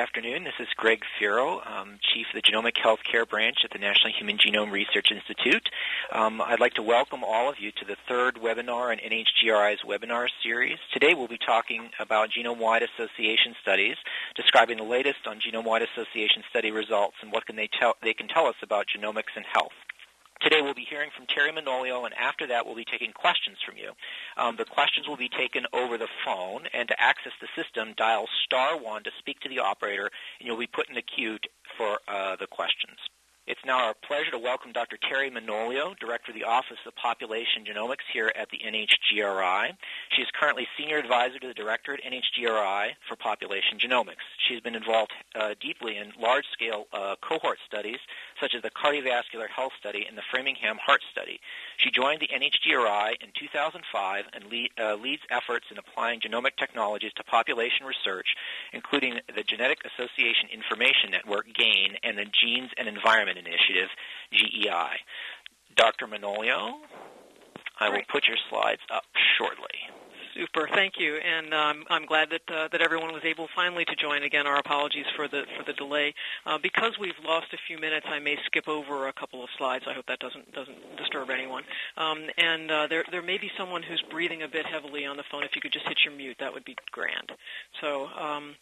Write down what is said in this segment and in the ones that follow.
afternoon. This is Greg Feero, um, Chief of the Genomic Healthcare Branch at the National Human Genome Research Institute. Um, I'd like to welcome all of you to the third webinar in NHGRI's webinar series. Today we'll be talking about genome-wide association studies, describing the latest on genome-wide association study results and what can they, tell, they can tell us about genomics and health. Today we'll be hearing from Terry Manolio, and after that we'll be taking questions from you. Um, the questions will be taken over the phone, and to access the system, dial star one to speak to the operator, and you'll be put in the queue for uh, the questions. It's now our pleasure to welcome Dr. Terry Manolio, Director of the Office of Population Genomics here at the NHGRI. She is currently Senior Advisor to the Director at NHGRI for Population Genomics. She's been involved uh, deeply in large-scale uh, cohort studies, such as the Cardiovascular Health Study and the Framingham Heart Study. She joined the NHGRI in 2005 and lead, uh, leads efforts in applying genomic technologies to population research, including the Genetic Association Information Network, GAIN, and the Genes and Environment Initiative, GEI. Dr. Manolio, I will put your slides up shortly. Super, thank you, and um, I'm glad that uh, that everyone was able finally to join. Again, our apologies for the for the delay. Uh, because we've lost a few minutes, I may skip over a couple of slides. I hope that doesn't doesn't disturb anyone. Um, and uh, there there may be someone who's breathing a bit heavily on the phone. If you could just hit your mute, that would be grand. So. Um,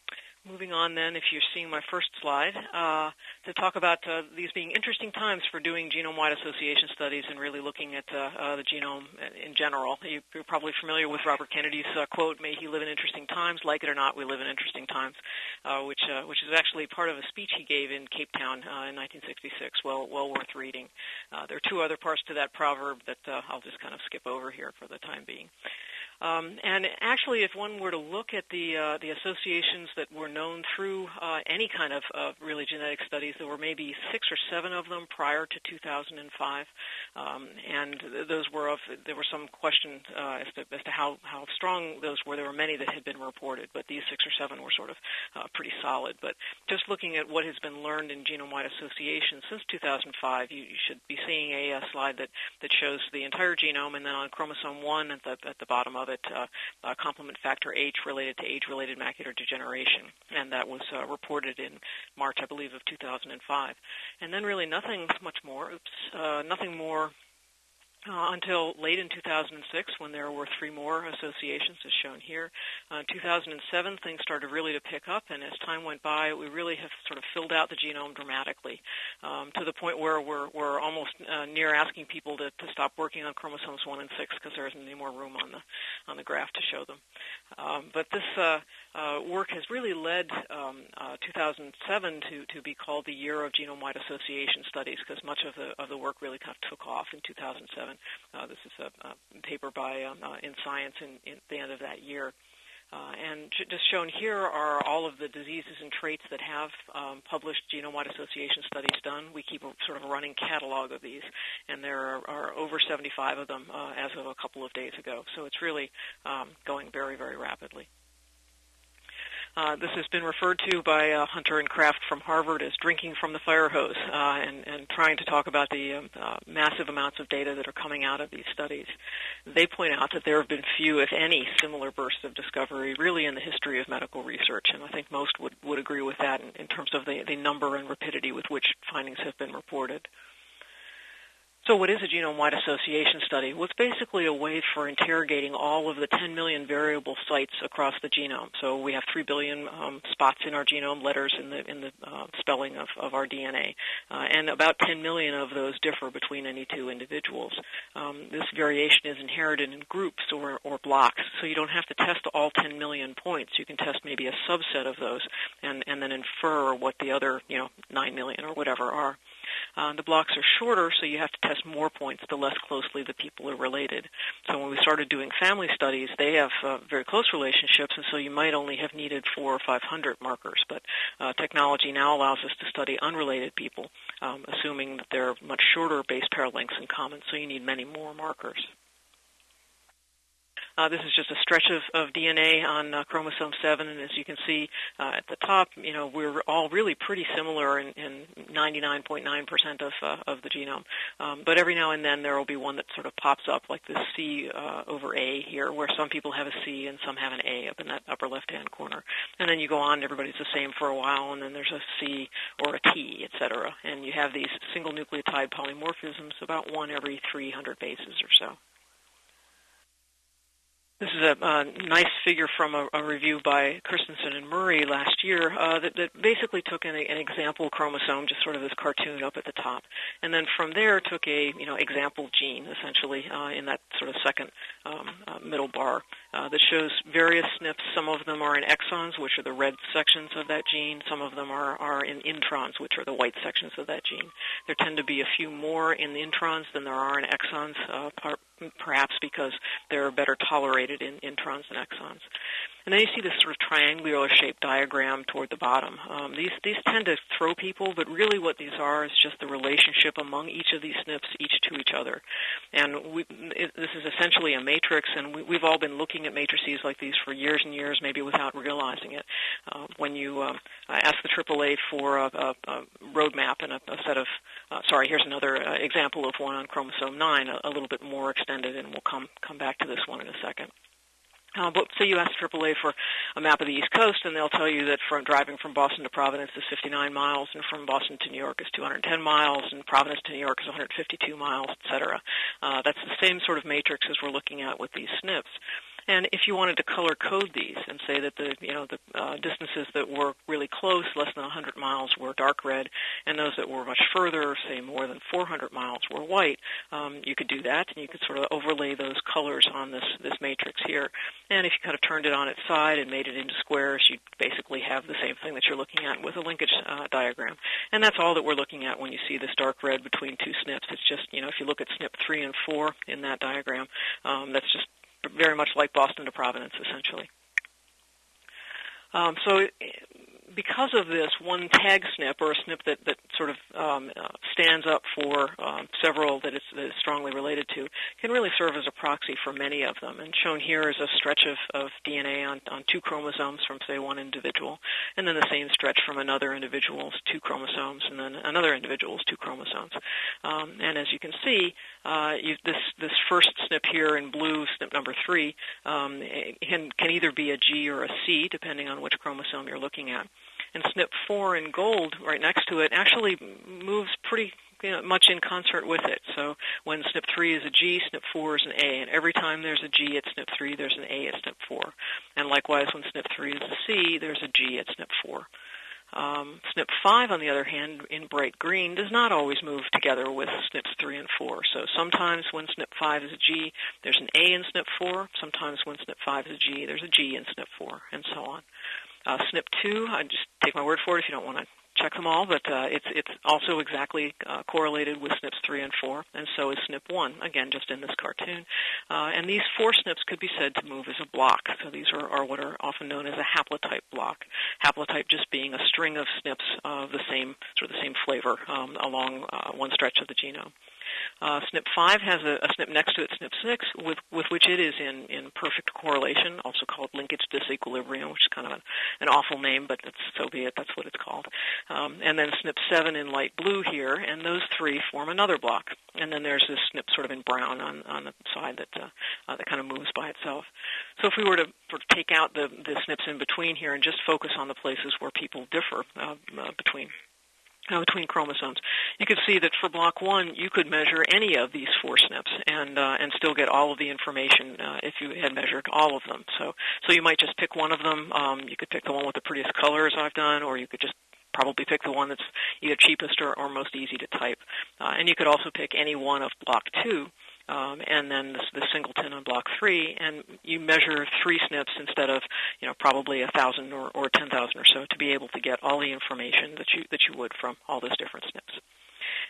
Moving on then, if you're seeing my first slide, uh, to talk about uh, these being interesting times for doing genome-wide association studies and really looking at uh, uh the genome in general. You're probably familiar with Robert Kennedy's uh, quote, may he live in interesting times. Like it or not, we live in interesting times, uh, which, which is actually part of a speech he gave in Cape Town in 1966, well, well worth reading. there are two other parts to that proverb that I'll just kind of skip over here for the time being. Um, and actually, if one were to look at the uh, the associations that were known through uh, any kind of uh, really genetic studies, there were maybe six or seven of them prior to 2005, um, and those were of there were some question uh, as to as to how how strong those were. There were many that had been reported, but these six or seven were sort of uh, pretty solid. But just looking at what has been learned in genome-wide association since 2005, you, you should be seeing a, a slide that that shows the entire genome, and then on chromosome one at the at the bottom of uh, uh, complement factor H related to age-related macular degeneration, and that was uh, reported in March, I believe, of 2005. And then really nothing much more. Oops, uh, nothing more uh, until late in 2006 when there were three more associations as shown here. Uh, 2007 things started really to pick up and as time went by we really have sort of filled out the genome dramatically um, to the point where we're, we're almost uh, near asking people to, to stop working on chromosomes 1 and 6 because there isn't any more room on the, on the graph to show them. Um, but this uh, uh, work has really led um, uh, 2007 to, to be called the year of genome-wide association studies because much of the, of the work really kind of took off in 2007. Uh, this is a, a paper by um, uh, in Science in, in the end of that year. Uh, and just shown here are all of the diseases and traits that have um, published genome-wide association studies done. We keep a sort of a running catalog of these, and there are, are over 75 of them uh, as of a couple of days ago. So it's really um, going very, very rapidly. Uh, this has been referred to by uh, Hunter and Kraft from Harvard as drinking from the fire hose uh, and, and, trying to talk about the um, uh, massive amounts of data that are coming out of these studies. They point out that there have been few, if any, similar bursts of discovery really in the history of medical research, and I think most would, would agree with that in, in terms of the, the number and rapidity with which findings have been reported. So what is a genome-wide association study? Well, it's basically a way for interrogating all of the 10 million variable sites across the genome. So we have 3 billion um, spots in our genome, letters in the, in the uh, spelling of, of our DNA. Uh, and about 10 million of those differ between any two individuals. Um, this variation is inherited in groups or, or blocks. So you don't have to test all 10 million points. You can test maybe a subset of those and, and then infer what the other, you know, 9 million or whatever are. Uh, the blocks are shorter, so you have to test more points the less closely the people are related. So when we started doing family studies, they have uh, very close relationships, and so you might only have needed four or five hundred markers. But uh, technology now allows us to study unrelated people, um, assuming that there are much shorter base pair lengths in common, so you need many more markers. Uh, this is just a stretch of, of DNA on uh, chromosome 7, and as you can see uh, at the top, you know, we're all really pretty similar in, in 99.9% of, uh, of the genome. Um, but every now and then there will be one that sort of pops up, like this C uh, over A here, where some people have a C and some have an A up in that upper left-hand corner. And then you go on, everybody's the same for a while, and then there's a C or a T, et cetera. And you have these single nucleotide polymorphisms, about one every 300 bases or so. This is a, nice figure from a, a, review by Christensen and Murray last year uh, that, that, basically took an, an, example chromosome, just sort of this cartoon up at the top, and then from there took a you know example gene essentially uh, in that sort of second um, uh, middle bar uh, that shows various SNPs. Some of them are in exons, which are the red sections of that gene. Some of them are, are in introns, which are the white sections of that gene. There tend to be a few more in the introns than there are in exons, uh, perhaps because they're better tolerated in introns and exons. And then you see this sort of triangular shaped diagram toward the bottom. Um, these, these tend to throw people, but really what these are is just the relationship among each of these SNPs, each to each other. And we, it, this is essentially a matrix, and we, have all been looking at matrices like these for years and years, maybe without realizing it. Uh, when you um, ask the AAA for a, a, a roadmap and a, a, set of, uh, sorry, here's another uh, example of one on chromosome 9, a, little bit more extended, and we'll come, come back to this one in a second. Uh, but say you ask AAA for a map of the East Coast, and they'll tell you that from driving from Boston to Providence is 59 miles, and from Boston to New York is 210 miles, and Providence to New York is 152 miles, et cetera. Uh, that's the same sort of matrix as we're looking at with these SNPs. And if you wanted to color code these and say that the you know the uh, distances that were really close, less than 100 miles, were dark red, and those that were much further, say more than 400 miles, were white, um, you could do that, and you could sort of overlay those colors on this this matrix here. And if you kind of turned it on its side and made it into squares, you'd basically have the same thing that you're looking at with a linkage uh, diagram. And that's all that we're looking at when you see this dark red between two SNPs. It's just you know if you look at SNP 3 and 4 in that diagram, um, that's just very much like Boston to Providence, essentially. Um, so because of this, one tag SNP or a SNP that, that sort of um, uh, stands up for um, several that it's, that it's, strongly related to can really serve as a proxy for many of them. And shown here is a stretch of, of DNA on, on two chromosomes from, say, one individual, and then the same stretch from another individual's two chromosomes, and then another individual's two chromosomes. Um, and as you can see, uh, you, this, this first SNP here in blue, SNP number three, um, can, can either be a G or a C, depending on which chromosome you're looking at and SNP4 in gold right next to it actually moves pretty you know, much in concert with it. So when SNP3 is a G, SNP4 is an A, and every time there's a G at SNP3, there's an A at SNP4. And likewise, when SNP3 is a C, there's a G at SNP4. Um, SNP5, on the other hand, in bright green, does not always move together with SNPs 3 and 4. So sometimes when SNP5 is a G, there's an A in SNP4. Sometimes when SNP5 is a G, there's a G in SNP4, and so on. Uh, SNP2, I just take my word for it if you don't want to check them all, but uh, it's it's also exactly uh, correlated with SNPs 3 and 4, and so is SNP1, again, just in this cartoon. Uh, and these four SNPs could be said to move as a block. So these are, are what are often known as a haplotype block. Haplotype just being a string of SNPs of the same sort of the same flavor um, along uh, one stretch of the genome. Uh, SNP5 has a, a, SNP next to it, SNP6, with, with which it is in, in perfect correlation, also called linkage disequilibrium, which is kind of an, an awful name, but it's, so be it, that's what it's called. Um, and then SNP7 in light blue here, and those three form another block. And then there's this SNP sort of in brown on, on the side that, uh, uh, that kind of moves by itself. So if we were to sort of take out the, the SNPs in between here and just focus on the places where people differ uh, uh between uh, between chromosomes. You could see that for block one, you could measure any of these four SNPs and uh, and still get all of the information uh, if you had measured all of them. So so you might just pick one of them. Um, you could pick the one with the prettiest colors I've done, or you could just probably pick the one that's either cheapest or, or most easy to type. Uh, and you could also pick any one of block two um, and then the, the, singleton on block three, and you measure three SNPs instead of you know probably a thousand or, or ten thousand or so to be able to get all the information that you that you would from all those different SNPs.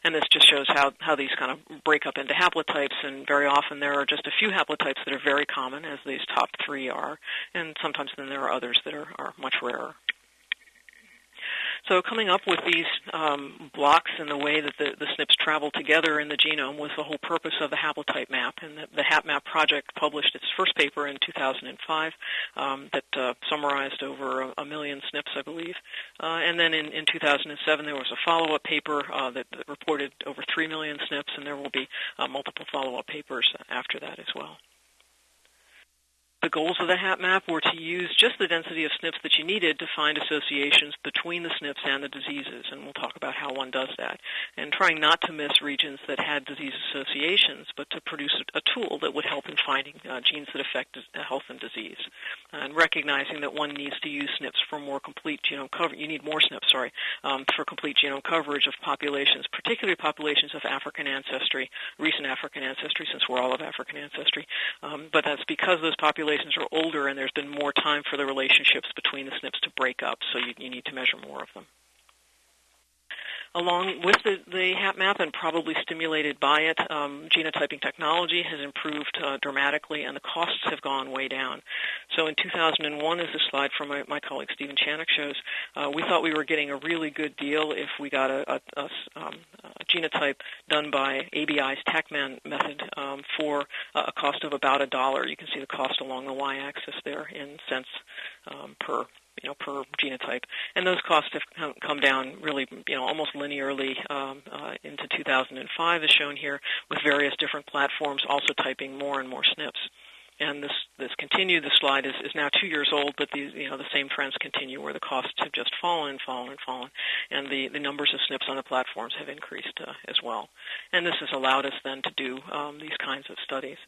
And this just shows how, how these kind of break up into haplotypes, and very often there are just a few haplotypes that are very common, as these top three are, and sometimes then there are others that are, are much rarer. So coming up with these um, blocks and the way that the, the SNPs travel together in the genome was the whole purpose of the haplotype map. And the, the HapMap project published its first paper in 2005 um, that uh, summarized over a, a, million SNPs, I believe. Uh, and then in, in 2007 there was a follow-up paper uh, that, reported over 3 million SNPs, and there will be uh, multiple follow-up papers after that as well. The goals of the HapMap were to use just the density of SNPs that you needed to find associations between the SNPs and the diseases, and we'll talk about how one does that. And trying not to miss regions that had disease associations, but to produce a, tool that would help in finding uh, genes that affect health and disease. And recognizing that one needs to use SNPs for more complete genome coverage. You need more SNPs, sorry, um, for complete genome coverage of populations, particularly populations of African ancestry, recent African ancestry, since we're all of African ancestry. Um, but that's because those populations populations are older and there's been more time for the relationships between the SNPs to break up, so you, you need to measure more of them along with the, the HapMap and probably stimulated by it, um, genotyping technology has improved uh, dramatically and the costs have gone way down. So in 2001, as the slide from my, my colleague Stephen Chanock shows, uh, we thought we were getting a really good deal if we got a, a, a, um, a genotype done by ABI's TaqMan method um, for a cost of about a dollar. You can see the cost along the y-axis there in cents um, per you know, per genotype. And those costs have come down really, you know, almost linearly um, uh, into 2005, as shown here, with various different platforms also typing more and more SNPs and this this continued. The slide is, is now two years old, but these you know the same trends continue where the costs have just fallen and fallen and fallen, and the, the numbers of SNPs on the platforms have increased uh, as well. And this has allowed us then to do um, these kinds of studies.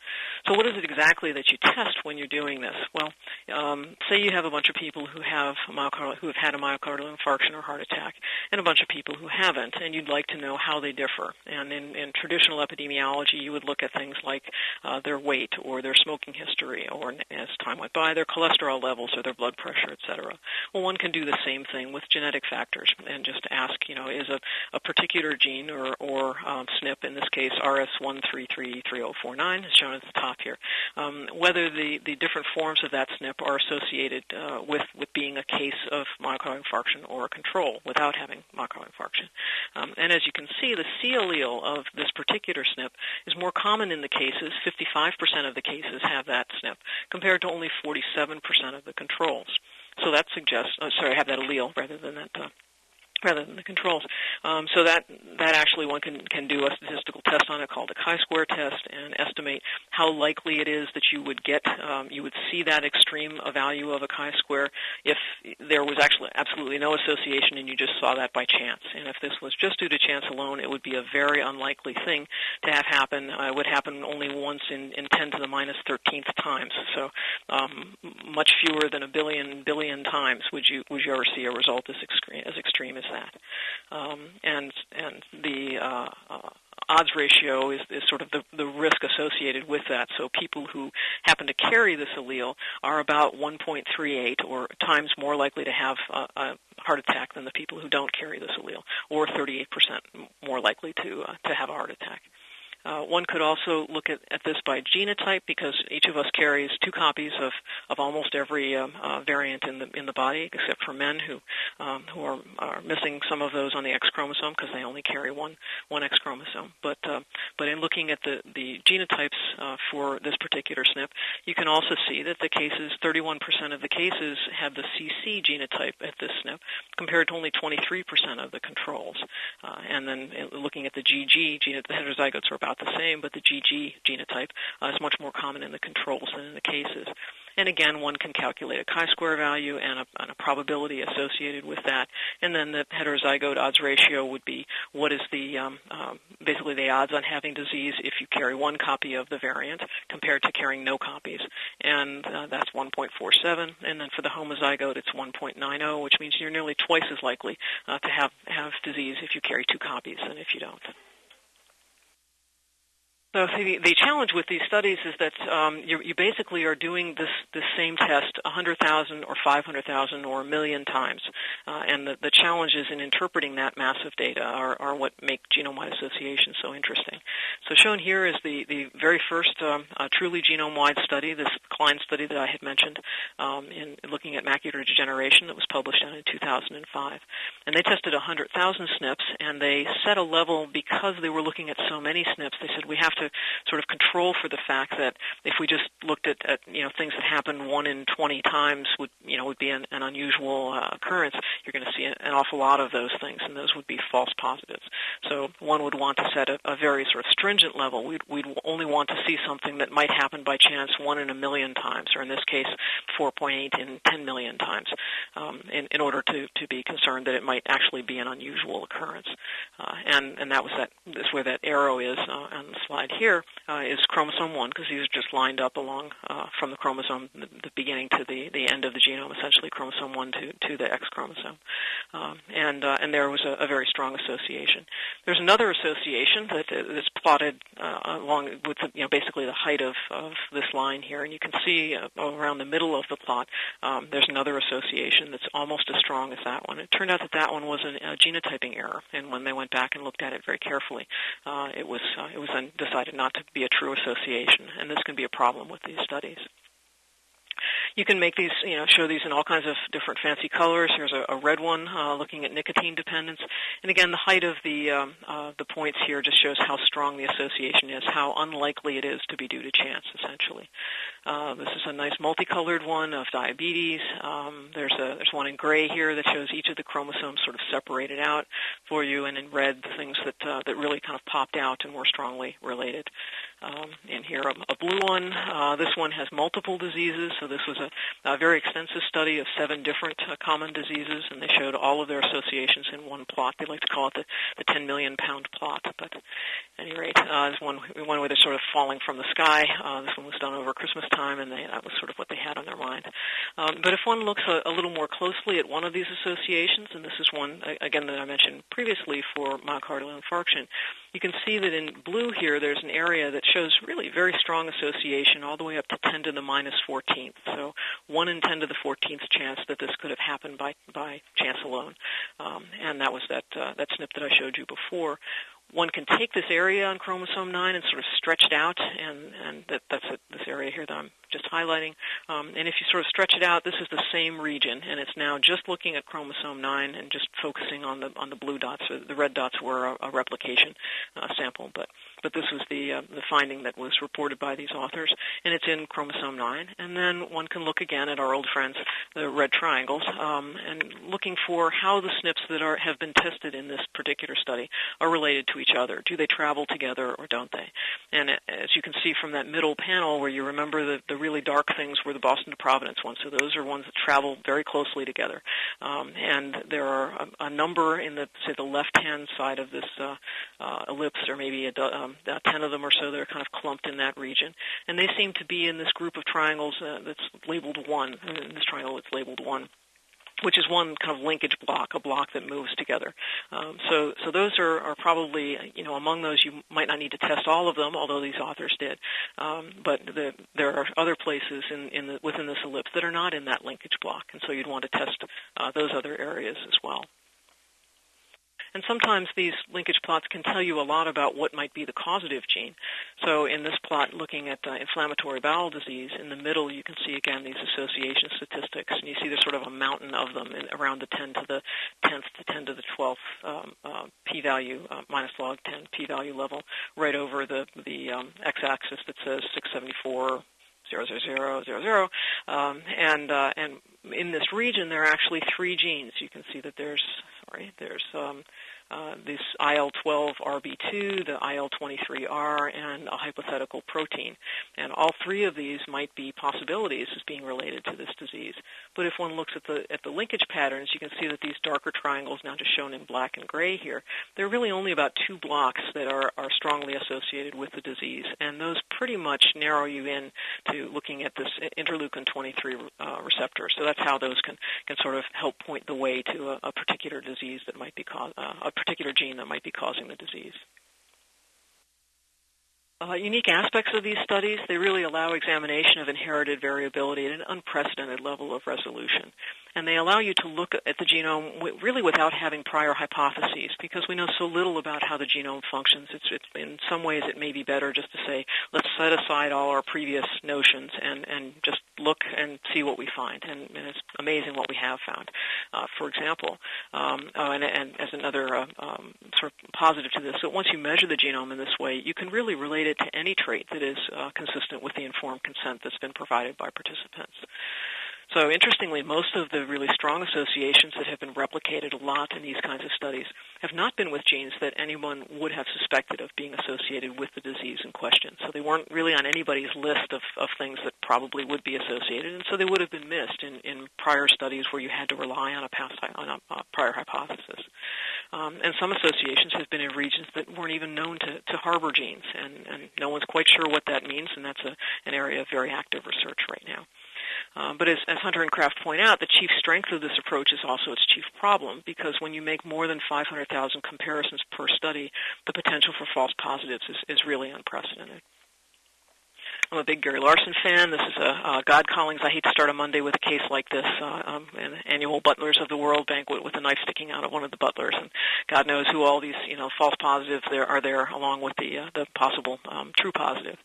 So what is it exactly that you test when you're doing this? Well, um, say you have a bunch of people who have myocardial, who have had a myocardial infarction or heart attack, and a bunch of people who haven't, and you'd like to know how they differ. And in, in traditional epidemiology, you would look at things like uh, their weight or their smoking history, or as time went by, their cholesterol levels or their blood pressure, et cetera. Well, one can do the same thing with genetic factors and just ask, you know, is a, a particular gene or, or um, SNP, in this case RS1333049, as shown at the top here, um, whether the, the different forms of that SNP are associated uh, with, with being a case of myocardial infarction or a control without having myocardial infarction. Um, and as you can see, the C allele of this particular SNP is more common in the cases. 55% of the cases have that SNP, compared to only 47% of the controls. So that suggests, oh, sorry, I have that allele rather than that uh, rather than the controls. Um, so that that actually one can can do a statistical test on it called a chi-square test and estimate how likely it is that you would get um, you would see that extreme value of a chi-square if there was actually absolutely no association and you just saw that by chance. And if this was just due to chance alone, it would be a very unlikely thing to have happen. Uh, it would happen only once in, in 10 to the minus 13th times. So um, much fewer than a billion billion times would you would you ever see a result as extreme as extreme as that. Um, and and the uh, uh, odds ratio is, is sort of the, the risk associated with that. So people who happen to carry this allele are about 1.38 or times more likely to have a, a heart attack than the people who don't carry this allele, or 38% more likely to uh, to have a heart attack. Uh, one could also look at, at, this by genotype because each of us carries two copies of, of almost every um, uh, variant in the in the body, except for men who um, who are, are missing some of those on the X chromosome because they only carry one one X chromosome. But uh, but in looking at the the genotypes uh, for this particular SNP, you can also see that the cases 31% of the cases have the CC genotype at this SNP, compared to only 23% of the controls. Uh, and then uh, looking at the GG genotype, the heterozygotes are about about the same, but the GG genotype uh, is much more common in the controls than in the cases. And again, one can calculate a chi-square value and a, and a, probability associated with that. And then the heterozygote odds ratio would be what is the um, um, basically the odds on having disease if you carry one copy of the variant compared to carrying no copies. And uh, that's 1.47. And then for the homozygote, it's 1.90, which means you're nearly twice as likely uh, to have have disease if you carry two copies than if you don't. So the, the, challenge with these studies is that um, you, you, basically are doing this, this same test 100,000 or 500,000 or a million times. Uh, and the, the, challenges in interpreting that massive data are, are what make genome-wide association so interesting. So shown here is the, the very first um, uh, truly genome-wide study, this Klein study that I had mentioned um, in looking at macular degeneration that was published in 2005. And they tested 100,000 SNPs, and they set a level because they were looking at so many SNPs. They said we have to sort of control for the fact that if we just looked at, at you know things that happen one in 20 times would you know would be an, an unusual uh, occurrence, you're going to see an awful lot of those things, and those would be false positives. So one would want to set a, a very sort of stringent level. We'd, we'd only want to see something that might happen by chance one in a million times, or in this case, 4.8 in 10 million times, um, in, in order to, to be concerned that it might actually be an unusual occurrence. Uh, and, and that was that, this where that arrow is uh, on the slide here uh, is chromosome 1 because these are just lined up along uh, from the chromosome, the, the, beginning to the, the end of the genome, essentially chromosome 1 to, to the X chromosome. Um, and, uh, and there was a, a, very strong association. There's another association that is plotted uh, along with the, you know, basically the height of, of this line here, and you can see uh, around the middle of the plot um, there's another association that's almost as strong as that one. It turned out that that one was an, a genotyping error, and when they went back and looked at it very carefully, uh, it was it was then decided not to be a true association, and this can be a problem with these studies. You can make these, you know, show these in all kinds of different fancy colors. Here's a, a red one uh, looking at nicotine dependence. And again, the height of the, um, uh, the points here just shows how strong the association is, how unlikely it is to be due to chance, essentially. Uh, this is a nice multicolored one of diabetes. Um, there's, a, there's one in gray here that shows each of the chromosomes sort of separated out for you, and in red, the things that, uh, that really kind of popped out and were strongly related. Um, and here a, a blue one. Uh, this one has multiple diseases, so this was a, a very extensive study of seven different uh, common diseases, and they showed all of their associations in one plot. They like to call it the, the 10 million pound plot. But at any rate, uh, this one, one where they're sort of falling from the sky. Uh, this one was done over Christmas time, and they, that was sort of what they had on their mind. Um, but if one looks a, a little more closely at one of these associations, and this is one, again, that I mentioned previously for myocardial infarction, you can see that in blue here there's an area that shows really very strong association all the way up to 10 to the minus 14th. So 1 in 10 to the 14th chance that this could have happened by, by chance alone. Um, and that was that, uh, that SNP that I showed you before one can take this area on chromosome 9 and sort of stretch it out, and, and that, that's a, this area here that I'm just highlighting. Um, and if you sort of stretch it out, this is the same region, and it's now just looking at chromosome 9 and just focusing on the on the blue dots. The red dots were a, a replication uh, sample, but but this was the uh, the finding that was reported by these authors, and it's in chromosome 9. And then one can look again at our old friends, the red triangles, um, and looking for how the SNPs that are have been tested in this particular study are related to each other. Do they travel together or don't they? And as you can see from that middle panel, where you remember the, the really dark things were the Boston to Providence ones. So those are ones that travel very closely together. Um, and there are a, a, number in the say the left-hand side of this uh, uh, ellipse, or maybe a, um, ten of them or so that are kind of clumped in that region. And they seem to be in this group of triangles uh, that's labeled one. In this triangle, it's labeled one which is one kind of linkage block, a block that moves together. Um, so, so those are, are probably, you know, among those you might not need to test all of them, although these authors did. Um, but the, there are other places in, in the, within this ellipse that are not in that linkage block, and so you'd want to test uh, those other areas as well. And sometimes these linkage plots can tell you a lot about what might be the causative gene. So in this plot, looking at uh, inflammatory bowel disease, in the middle you can see again these association statistics, and you see there's sort of a mountain of them in, around the 10 to the 10th to 10 to the 12th um, uh, p-value, uh, minus log 10 p-value level, right over the, the um, x-axis that says 674 zero zero zero zero zero, um, and uh, and in this region there are actually three genes. You can see that there's sorry there's um, uh, this IL-12RB2, the IL-23R, and a hypothetical protein. And all three of these might be possibilities as being related to this disease. But if one looks at the at the linkage patterns, you can see that these darker triangles, now just shown in black and gray here, there are really only about two blocks that are, are strongly associated with the disease. And those pretty much narrow you in to looking at this interleukin-23 uh, receptor. So that's how those can, can sort of help point the way to a, a particular disease that might be caused, uh, a particular gene that might be causing the disease. uh, unique aspects of these studies. They really allow examination of inherited variability at an unprecedented level of resolution. And they allow you to look at the genome really without having prior hypotheses because we know so little about how the genome functions. It's, it's, in some ways it may be better just to say, let's set aside all our previous notions and, and just look and see what we find. And, and it's amazing what we have found. Uh, for example, um, uh, and, and, as another uh, um, sort of positive to this, so once you measure the genome in this way, you can really relate it to any trait that is uh, consistent with the informed consent that's been provided by participants. So interestingly, most of the really strong associations that have been replicated a lot in these kinds of studies have not been with genes that anyone would have suspected of being associated with the disease in question. So they weren't really on anybody's list of, of things that probably would be associated, and so they would have been missed in, in prior studies where you had to rely on a past on a, a prior hypothesis. Um, and some associations have been in regions that weren't even known to, to harbor genes, and, and no one's quite sure what that means, and that's a, an area of very active research right now. Um, but as, as, Hunter and Kraft point out, the chief strength of this approach is also its chief problem because when you make more than 500,000 comparisons per study, the potential for false positives is, is really unprecedented. I'm a big Gary Larson fan. This is a uh, God callings. I hate to start a Monday with a case like this, uh, um, an annual Butlers of the World banquet with a knife sticking out of one of the butlers, and God knows who all these you know false positives there are there, along with the uh, the possible um, true positive.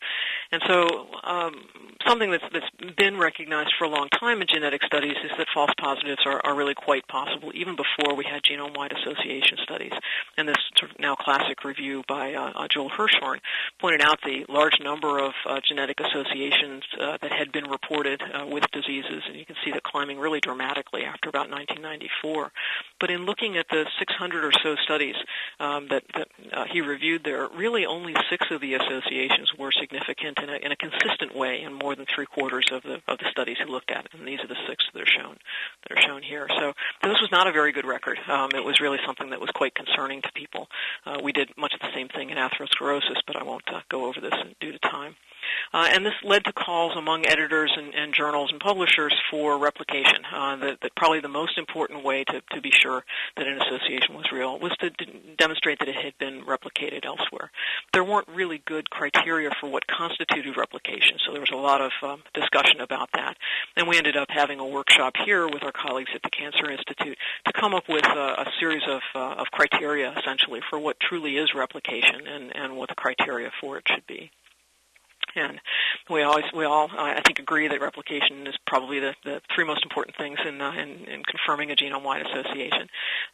And so, um, something that's that's been recognized for a long time in genetic studies is that false positives are, are really quite possible, even before we had genome-wide association studies. And this sort of now classic review by uh, uh Joel Hirschhorn pointed out the large number of uh, genetic associations uh, that had been reported uh, with diseases, and you can see that climbing really dramatically after about 1994. But in looking at the 600 or so studies um, that, that uh, he reviewed there, really only six of the associations were significant in a, in a consistent way in more than three quarters of the of the studies he looked at, and these are the six that are shown that are shown here. So this was not a very good record. Um, it was really something that was quite concerning to people. Uh, we did much of the same thing in atherosclerosis, but I won't uh, go over this due to time. Uh, and this led to calls among editors and, and journals and publishers for replication. Uh, probably the most important way to, to be sure that an association was real was to d- demonstrate that it had been replicated elsewhere. There weren't really good criteria for what constituted replication, so there was a lot of um, discussion about that. And we ended up having a workshop here with our colleagues at the Cancer Institute to come up with a, a series of, uh, of criteria, essentially, for what truly is replication and, and what the criteria for it should be and we always we all I think agree that replication is probably the, the three most important things in, uh, in, in confirming a genome-wide association.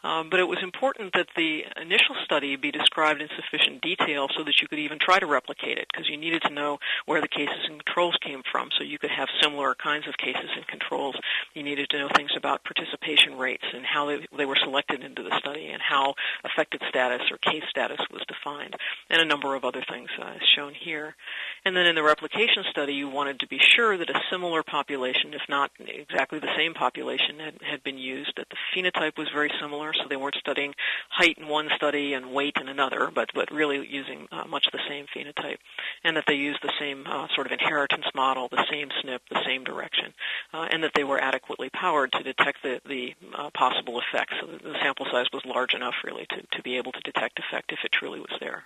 Um, but it was important that the initial study be described in sufficient detail so that you could even try to replicate it, because you needed to know where the cases and controls came from, so you could have similar kinds of cases and controls. You needed to know things about participation rates and how they, they were selected into the study and how affected status or case status was defined, and a number of other things uh, shown here. And then in the replication study, you wanted to be sure that a similar population, if not exactly the same population, had, had been used, that the phenotype was very similar, so they weren't studying height in one study and weight in another, but, but really using uh, much the same phenotype, and that they used the same uh, sort of inheritance model, the same SNP, the same direction, uh, and that they were adequately powered to detect the, the uh, possible effects. So the, the sample size was large enough, really, to, to be able to detect effect if it truly was there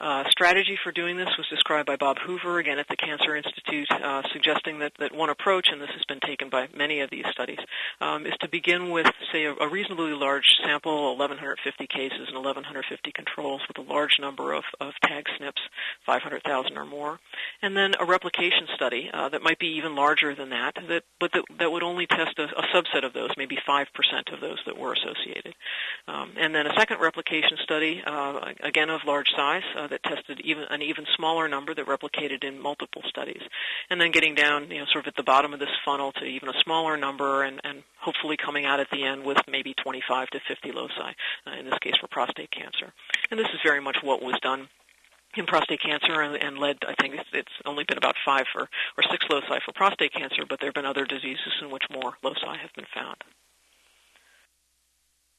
uh, strategy for doing this was described by Bob Hoover, again at the Cancer Institute, uh, suggesting that, that one approach, and this has been taken by many of these studies, um, is to begin with, say, a, a, reasonably large sample, 1,150 cases and 1,150 controls with a large number of, of tag SNPs, 500,000 or more, and then a replication study uh, that might be even larger than that, that but that, that would only test a, a, subset of those, maybe 5% of those that were associated. Um, and then a second replication study, uh, again of large size, uh, that tested even an even smaller number that replicated in multiple studies, and then getting down, you know, sort of at the bottom of this funnel to even a smaller number, and, and hopefully coming out at the end with maybe 25 to 50 loci, uh, in this case for prostate cancer. And this is very much what was done in prostate cancer and, and led, I think it's, it's only been about five for, or six loci for prostate cancer, but there have been other diseases in which more loci have been found.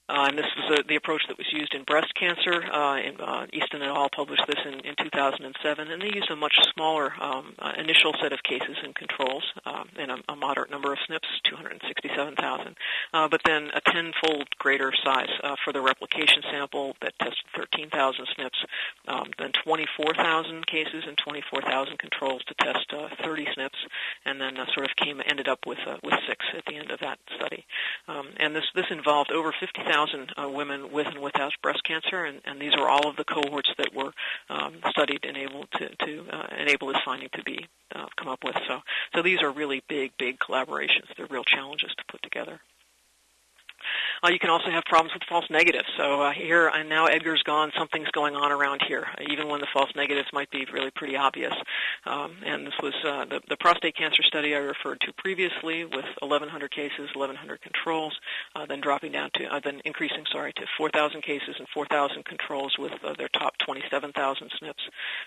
Uh, and this was a, the approach that was used in breast cancer. Uh, in, uh, Easton et al. published this in, in 2007, and they used a much smaller um, uh, initial set of cases and controls um, and a, a, moderate number of SNPs, 267,000, uh, but then a tenfold greater size uh, for the replication sample that tested 13,000 SNPs, um, then 24,000 cases and 24,000 controls to test 30 SNPs, and then sort of came ended up with with six at the end of that study. Um, and this this involved over 50,000 uh, women with and without breast cancer, and, and, these are all of the cohorts that were um, studied and able to, to uh, enable this finding to be uh, come up with. So, so these are really big, big collaborations. They're real challenges to put together. Uh, you can also have problems with false negatives. So uh, here, and now Edgar's gone, something's going on around here, even when the false negatives might be really pretty obvious. Um, and this was uh, the, the, prostate cancer study I referred to previously with 1,100 cases, 1,100 controls, uh, then dropping down to, uh, then increasing, sorry, to 4,000 cases and 4,000 controls with uh, their top 27,000 SNPs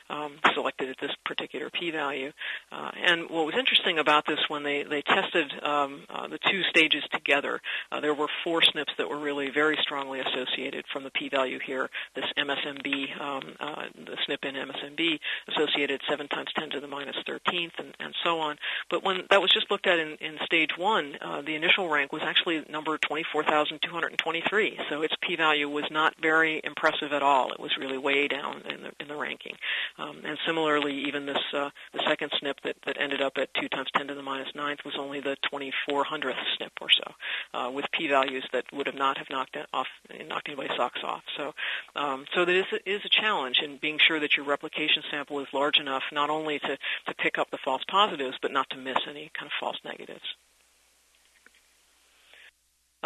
um, selected at this particular p-value. and what was interesting about this when they, they tested um, the two stages together, there were four SNPs that were really very strongly associated from the p-value here. This MSMB, um, uh, the SNP in MSMB, associated 7 times 10 to the minus 13th, and, and so on. But when that was just looked at in, in stage one, uh, the initial rank was actually number 24,223. So its p-value was not very impressive at all. It was really way down in the in the ranking. Um, and similarly, even this uh, the second SNP that, that ended up at 2 times 10 to the minus ninth was only the 2400th SNP or so, uh, with p-values that would have not have knocked off knocked anybody's socks off. So, um, so that is a, is a challenge in being sure that your replication sample is large enough not only to to pick up the false positives, but not to miss any kind of false negatives.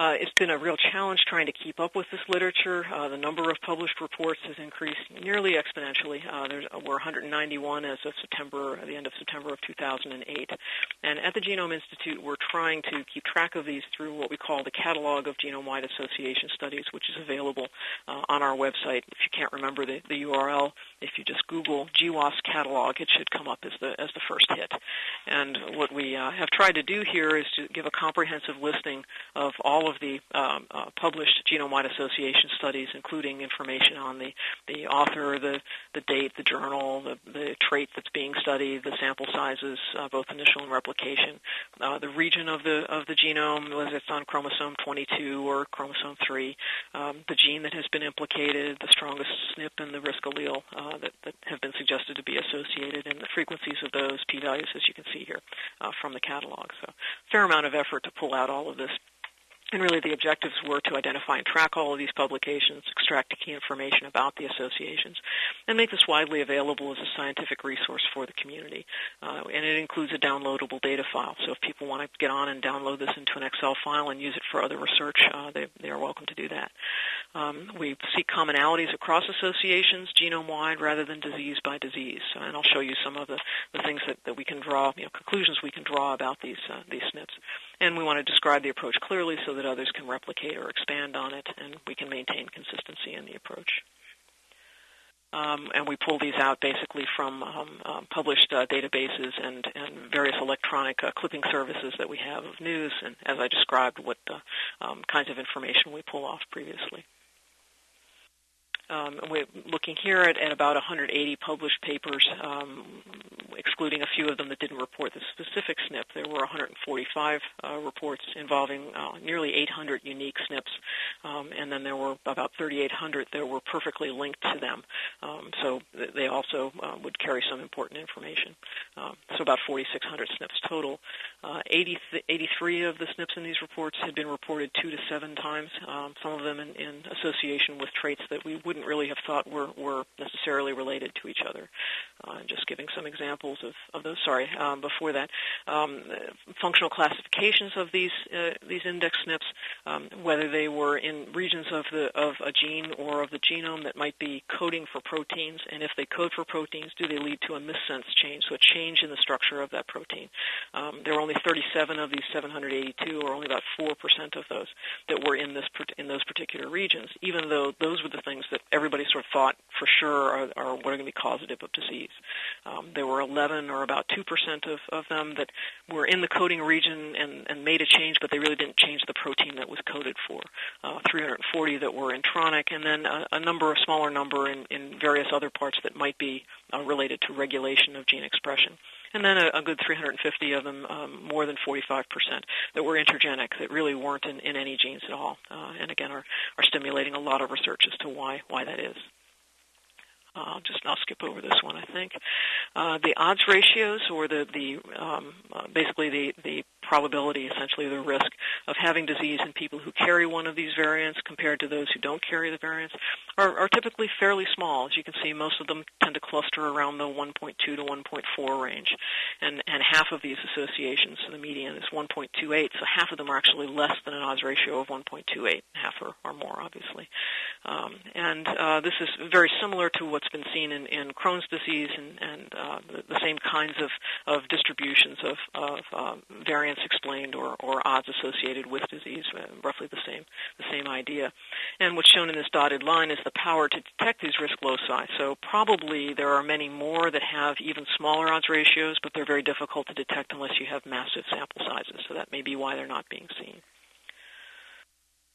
Uh, it's been a real challenge trying to keep up with this literature. Uh, the number of published reports has increased nearly exponentially. Uh, there were 191 as of September, the end of September of 2008. And at the Genome Institute, we're trying to keep track of these through what we call the Catalog of Genome-Wide Association Studies, which is available uh, on our website. If you can't remember the, the URL, if you just Google GWAS catalog, it should come up as the as the first hit. And what we uh, have tried to do here is to give a comprehensive listing of all of the um, uh, published genome-wide association studies, including information on the, the author, the, the date, the journal, the, the trait that's being studied, the sample sizes, uh, both initial and replication, uh, the region of the of the genome, whether it's on chromosome 22 or chromosome 3, um, the gene that has been implicated, the strongest SNP and the risk allele uh, that, that have been suggested to be associated, and the frequencies of those p-values, as you can see here, uh, from the catalog. So, fair amount of effort to pull out all of this and really the objectives were to identify and track all of these publications, extract key information about the associations, and make this widely available as a scientific resource for the community. Uh, and it includes a downloadable data file. So if people want to get on and download this into an Excel file and use it for other research, uh, they, they, are welcome to do that. Um, we seek commonalities across associations, genome-wide, rather than disease by disease. And I'll show you some of the, the things that, that we can draw, you know, conclusions we can draw about these, uh, these SNPs. And we want to describe the approach clearly so that others can replicate or expand on it, and we can maintain consistency in the approach. Um, and we pull these out basically from um, um, published uh, databases and, and, various electronic uh, clipping services that we have of news, and as I described, what uh, kinds of information we pull off previously. Um, we're looking here at, at, about 180 published papers, um, excluding a few of them that didn't report the specific SNP. There were 145 uh, reports involving uh, nearly 800 unique SNPs, um, and then there were about 3,800 that were perfectly linked to them. They also uh, would carry some important information. Um, so about 4,600 SNPs total. Uh, 80 th- 83 of the SNPs in these reports had been reported two to seven times, um, some of them in, in association with traits that we wouldn't really have thought were, were necessarily related to each other. Uh, just giving some examples of, of those. Sorry, um, before that, um, functional classifications of these these index SNPs, um, whether they were in regions of the of a gene or of the genome that might be coding for proteins, and if they code for proteins, do they lead to a missense change, so a change in the structure of that protein? Um, there were only 37 of these 782, or only about four percent of those that were in this in those particular regions, even though those were the things that everybody sort of thought for sure are, are what are going to be causative of disease. Um, there were 11 or about 2% of, of them that were in the coding region and, and made a change, but they really didn't change the protein that was coded for. Uh, 340 that were intronic, and then a, a number, a smaller number in, in various other parts that might be uh, related to regulation of gene expression and then a, a good 350 of them, um, more than 45%, that were intergenic, that really weren't in, in any genes at all, uh, and again are, are stimulating a lot of research as to why why that is. I'll just I'll skip over this one. I think uh, the odds ratios, or the the um, uh, basically the the probability, essentially the risk of having disease in people who carry one of these variants compared to those who don't carry the variants are, are typically fairly small. As you can see, most of them tend to cluster around the 1.2 to 1.4 range, and and half of these associations, so the median is 1.28. So half of them are actually less than an odds ratio of 1.28, half or, or more, obviously. Um, and uh, this is very similar to what's been seen in, in Crohn's disease and, and uh, the, the, same kinds of, of distributions of, of uh, variants explained or, or odds associated with disease, uh, roughly the same, the same idea. And what's shown in this dotted line is the power to detect these risk loci. So probably there are many more that have even smaller odds ratios, but they're very difficult to detect unless you have massive sample sizes. So that may be why they're not being seen.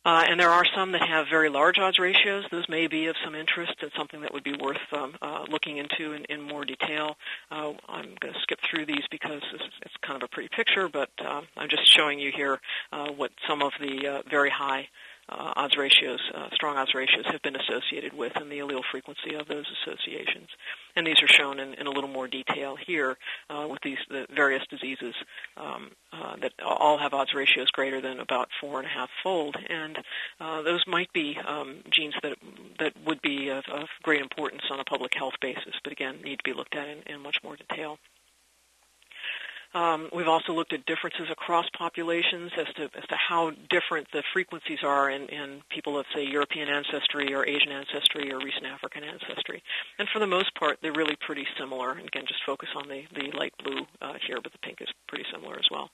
Uh, and there are some that have very large odds ratios. Those may be of some interest and something that would be worth um, uh, looking into in, in more detail. Uh, I'm going to skip through these because it's, it's, kind of a pretty picture, but um, I'm just showing you here uh, what some of the uh, very high uh, odds ratios, uh, strong odds ratios have been associated with and the allele frequency of those associations. And these are shown in, in a little more detail here uh, with these the various diseases um, uh, that all have odds ratios greater than about four and a half fold. And uh, those might be um, genes that, that would be of, of, great importance on a public health basis, but again, need to be looked at in, in much more detail. Um, we've also looked at differences across populations as to as to how different the frequencies are in, in people of say European ancestry or Asian ancestry or recent African ancestry. And for the most part, they're really pretty similar. And again, just focus on the the light blue uh, here, but the pink is pretty similar as well.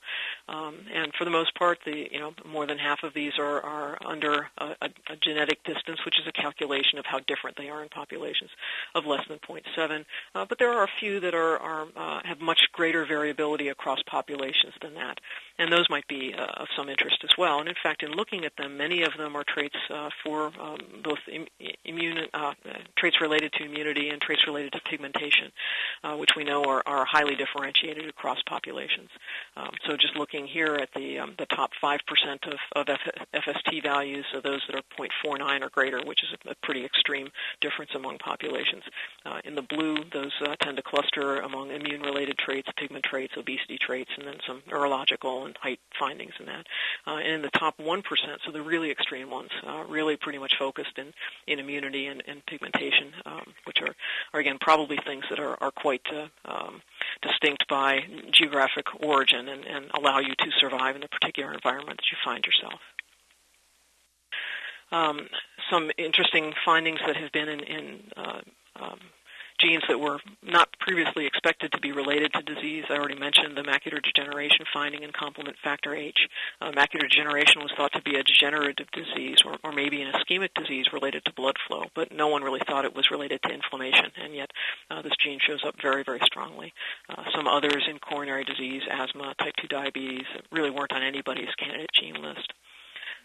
Um, and for the most part, the you know more than half of these are are under a, a, a genetic distance, which is a calculation of how different they are in populations of less than 0.7. Uh, but there are a few that are, are uh, have much greater variability across populations than that. And those might be uh, of some interest as well. And in fact, in looking at them, many of them are traits uh, for um, both Im- immune uh, traits related to immunity and traits related to pigmentation, uh, which we know are, are, highly differentiated across populations. Um, so just looking here at the um, the top 5% of, of F- FST values, so those that are 0.49 or greater, which is a, pretty extreme difference among populations. Uh, in the blue, those uh, tend to cluster among immune-related traits, pigment traits, obesity obesity traits and then some neurological and height findings in that. Uh, and in the top 1%, so the really extreme ones, uh, really pretty much focused in, in immunity and, and pigmentation, um, which are, are, again, probably things that are, are quite uh, um, distinct by geographic origin and, and allow you to survive in the particular environment that you find yourself. Um, some interesting findings that have been in, in uh, um, genes that were not previously expected to be related to disease. I already mentioned the macular degeneration finding in complement factor H. Uh, macular degeneration was thought to be a degenerative disease or, or maybe an ischemic disease related to blood flow, but no one really thought it was related to inflammation, and yet uh, this gene shows up very, very strongly. Uh, some others in coronary disease, asthma, type 2 diabetes really weren't on anybody's candidate gene list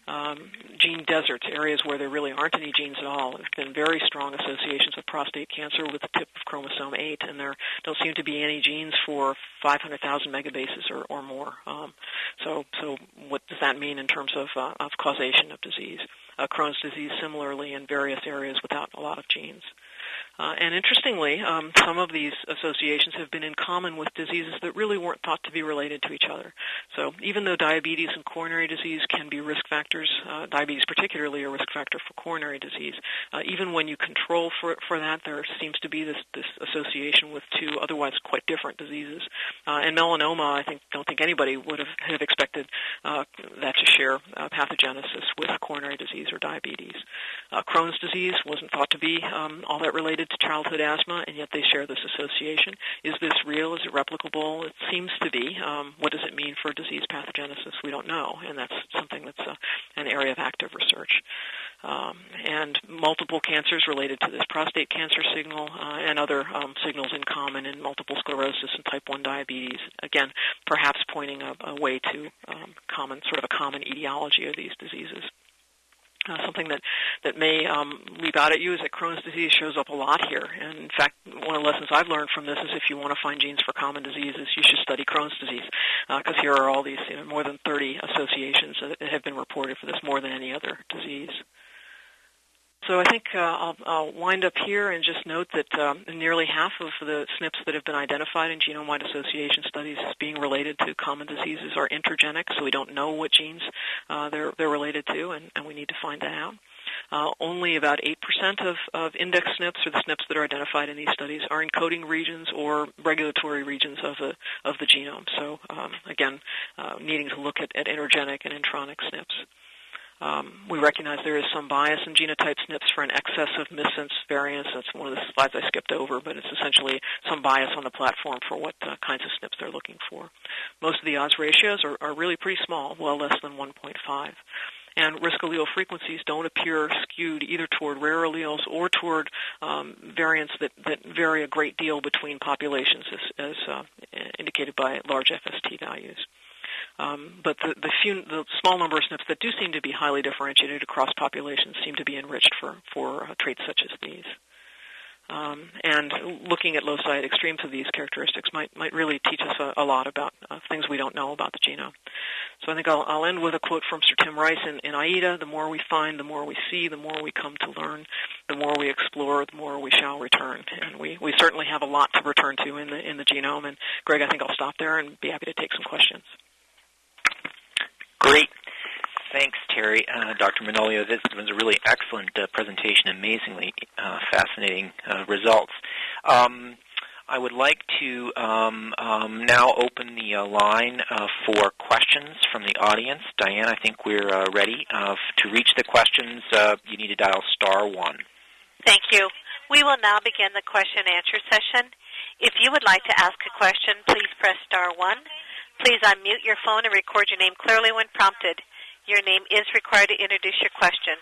um, gene deserts, areas where there really aren't any genes at all. There have been very strong associations with prostate cancer with the tip of chromosome 8, and there don't seem to be any genes for 500,000 megabases or, or more. Um, so, so what does that mean in terms of, uh, of causation of disease? Uh, Crohn's disease similarly in various areas without a lot of genes. Uh, and interestingly, um, some of these associations have been in common with diseases that really weren't thought to be related to each other. So even though diabetes and coronary disease can be risk factors, uh, diabetes particularly a risk factor for coronary disease, uh, even when you control for, for that, there seems to be this, this association with two otherwise quite different diseases. Uh, and melanoma, I think, don't think anybody would have, have expected uh, that to share uh, pathogenesis with coronary disease or diabetes. Crohn's disease wasn't thought to be um, all that related to childhood asthma, and yet they share this association. Is this real? Is it replicable? It seems to be. Um, what does it mean for disease pathogenesis? We don't know, and that's something that's uh, an area of active research. Um, and multiple cancers related to this prostate cancer signal uh, and other um, signals in common in multiple sclerosis and type 1 diabetes. Again, perhaps pointing a, a way to um, common, sort of a common etiology of these diseases. Uh, something that, that may um, leap out at you is that Crohn's disease shows up a lot here. And in fact, one of the lessons I've learned from this is if you want to find genes for common diseases, you should study Crohn's disease because uh, here are all these you know, more than 30 associations that have been reported for this more than any other disease. So I think uh, I'll, I'll, wind up here and just note that um, nearly half of the SNPs that have been identified in genome-wide association studies as being related to common diseases are intergenic, so we don't know what genes uh, they're, they're related to, and, and, we need to find that out. Uh, only about 8% of, of index SNPs, or the SNPs that are identified in these studies, are encoding regions or regulatory regions of the, of the genome. So um, again, uh, needing to look at, at intergenic and intronic SNPs. Um, we recognize there is some bias in genotype SNPs for an excess of missense variants. That's one of the slides I skipped over, but it's essentially some bias on the platform for what uh, kinds of SNPs they're looking for. Most of the odds ratios are, are really pretty small, well less than 1.5 and risk allele frequencies don't appear skewed either toward rare alleles or toward um, variants that, that vary a great deal between populations, as, as uh, indicated by large FST values. Um, but the, the, few, the small number of SNPs that do seem to be highly differentiated across populations seem to be enriched for, for uh, traits such as these. Um, and looking at loci at extremes of these characteristics might, might really teach us a, a lot about uh, things we don't know about the genome. So I think I'll, I'll end with a quote from Sir Tim Rice in, in AIDA, the more we find, the more we see, the more we come to learn, the more we explore, the more we shall return. And we, we certainly have a lot to return to in the, in the genome. And Greg, I think I'll stop there and be happy to take some questions. Great. Thanks, Teri. Uh, Dr. Manolio, this was a really excellent uh, presentation, amazingly uh, fascinating uh, results. Um, I would like to um, um, now open the uh, line uh, for questions from the audience. Diane, I think we're ready. to reach the questions, you need to dial star one. Thank you. We will now begin the question and answer session. If you would like to ask a question, please press star one. Please unmute your phone and record your name clearly when prompted. Your name is required to introduce your question.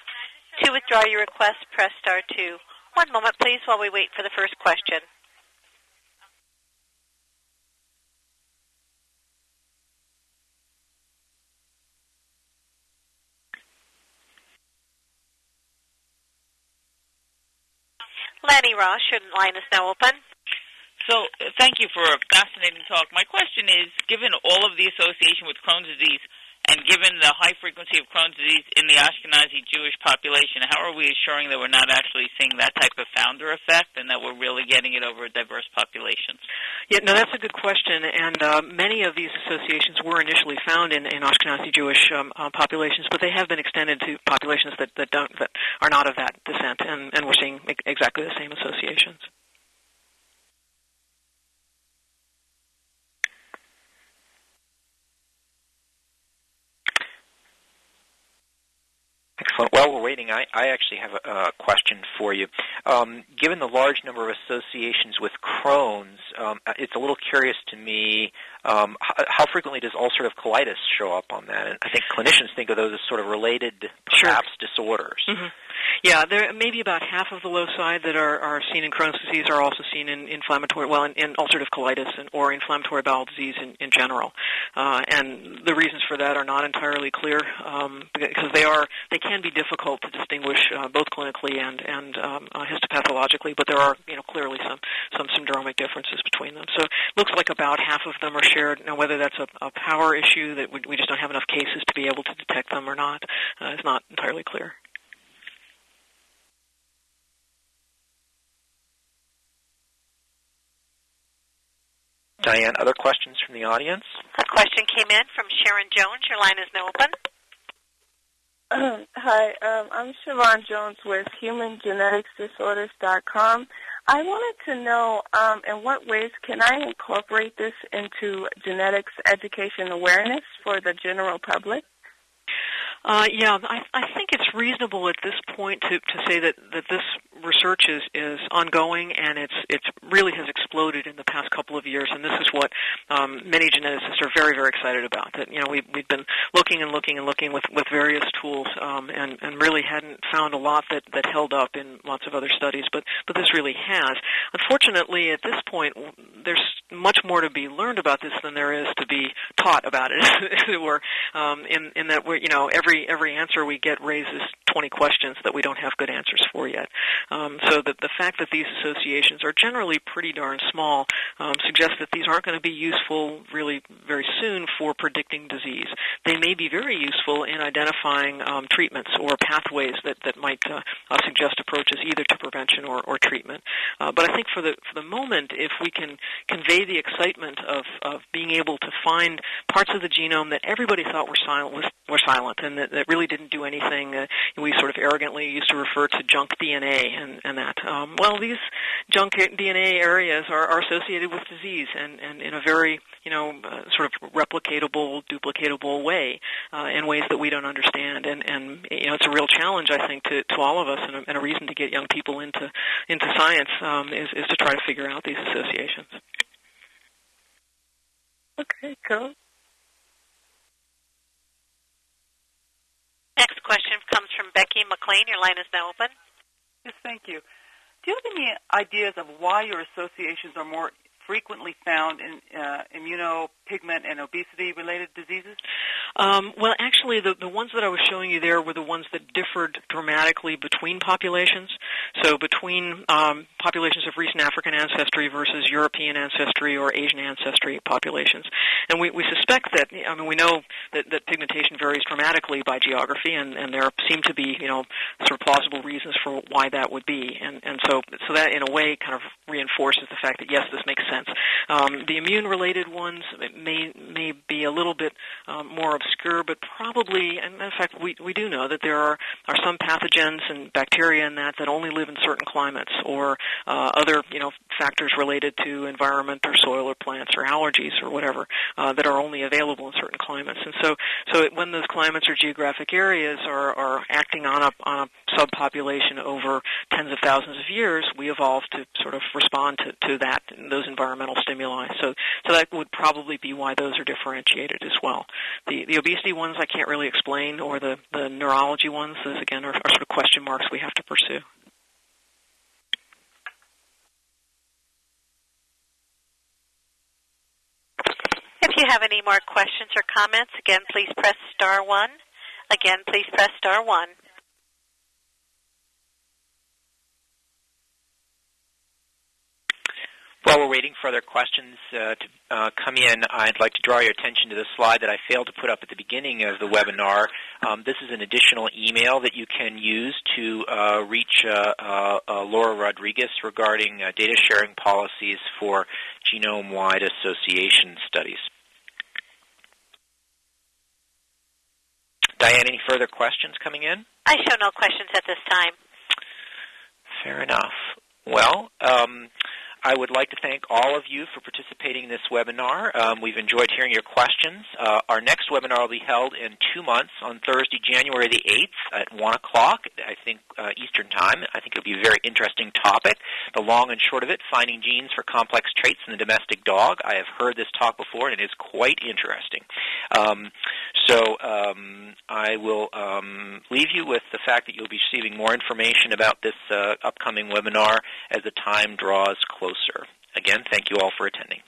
To withdraw your request, press star 2. One moment, please, while we wait for the first question. Lainie Ross, your line is now open. So thank you for a fascinating talk. My question is, given all of the association with Crohn's disease and given the high frequency of Crohn's disease in the Ashkenazi Jewish population, how are we assuring that we're not actually seeing that type of founder effect and that we're really getting it over a diverse populations? Yeah, no, that's a good question. And uh, many of these associations were initially found in, in Ashkenazi Jewish um, uh, populations, but they have been extended to populations that, that don't that are not of that descent, and, and we're seeing exactly the same associations. Excellent. While we're waiting, I, I actually have a, a question for you. Um, given the large number of associations with Crohn's, um, it's a little curious to me um, how, how, frequently does ulcerative colitis show up on that? And I think clinicians think of those as sort of related, perhaps, sure. disorders. Mm-hmm. Yeah, there maybe about half of the loci that are, are seen in Crohn's disease are also seen in inflammatory, well, in, in ulcerative colitis and, or inflammatory bowel disease in, in general. Uh, and the reasons for that are not entirely clear um, because they are they can be difficult to distinguish uh, both clinically and and um, uh, histopathologically. But there are you know clearly some some syndromic differences between them. So it looks like about half of them are shared. Now whether that's a, a power issue that we, we just don't have enough cases to be able to detect them or not uh, is not entirely clear. Diane, other questions from the audience? A question came in from Sharon Jones. Your line is now open. Hi, um, I'm Siobhan Jones with HumanGeneticsDisorders.com. I wanted to know um, in what ways can I incorporate this into genetics education awareness for the general public? Uh, yeah, I, I think it's reasonable at this point to, to say that, that this research is, is ongoing, and it's it's really has exploded in the past couple of years. And this is what um, many geneticists are very very excited about. That you know we we've been looking and looking and looking with with various tools, um, and and really hadn't found a lot that that held up in lots of other studies. But but this really has. Unfortunately, at this point, there's much more to be learned about this than there is to be taught about it, as it were. Um, in in that we're you know every every answer we get raises 20 questions that we don't have good answers for yet. Um, so that the fact that these associations are generally pretty darn small um, suggests that these aren't going to be useful really very soon for predicting disease. They may be very useful in identifying um, treatments or pathways that that might uh, uh, suggest approaches either to prevention or, or treatment. Uh, but I think for the for the moment, if we can convey the excitement of, of being able to find parts of the genome that everybody thought were silent were silent and that, that really didn't do anything. Uh, we sort of arrogantly used to refer to junk DNA and, and that. Um, well, these junk DNA areas are, are associated with disease and, and in a very, you know, uh, sort of replicatable, duplicatable way uh, in ways that we don't understand. And, and you know, it's a real challenge, I think, to, to all of us and a, and a reason to get young people into, into science um, is, is to try to figure out these associations. Okay, cool. Next question comes from Becky McLean. Your line is now open. Yes, thank you. Do you have any ideas of why your associations are more frequently found in uh, immunopigment and obesity-related diseases? Um, well, actually, the, the ones that I was showing you there were the ones that differed dramatically between populations. So between um, populations of recent African ancestry versus European ancestry or Asian ancestry populations. And we, we suspect that, I mean, we know that, that pigmentation varies dramatically by geography, and, and there seem to be, you know, sort of plausible reasons for why that would be. And, and so, so that, in a way, kind of reinforces the fact that, yes, this makes sense. Um, the immune-related ones may, may be a little bit um, more obscure, but probably, and in fact, we, we do know that there are, are some pathogens and bacteria in that that only live in certain climates, or uh, other you know factors related to environment or soil or plants or allergies or whatever uh, that are only available in certain climates. And so, so when those climates or geographic areas are, are acting on a, on a subpopulation over tens of thousands of years, we evolve to sort of respond to, to that those environmental stimuli. So, so that would probably be why those are differentiated as well. The the obesity ones I can't really explain, or the the neurology ones, those again are, are sort of question marks we have to pursue. If you have any more questions or comments, again, please press star one. Again, please press star one. While we're waiting for other questions uh, to uh, come in, I'd like to draw your attention to the slide that I failed to put up at the beginning of the webinar. Um, this is an additional email that you can use to uh, reach uh, uh, uh, Laura Rodriguez regarding data sharing policies for genome-wide association studies. Diane, any further questions coming in? I show no questions at this time. Fair enough. Well, um, I would like to thank all of you for participating in this webinar. Um, we've enjoyed hearing your questions. Uh, our next webinar will be held in two months on Thursday, January the 8th at 1 o'clock, I think, uh, Eastern Time. I think it will be a very interesting topic. The long and short of it, finding genes for complex traits in the domestic dog. I have heard this talk before, and it is quite interesting. Um, so um, I will um, leave you with the fact that you'll be receiving more information about this uh, upcoming webinar as the time draws closer. Again, thank you all for attending.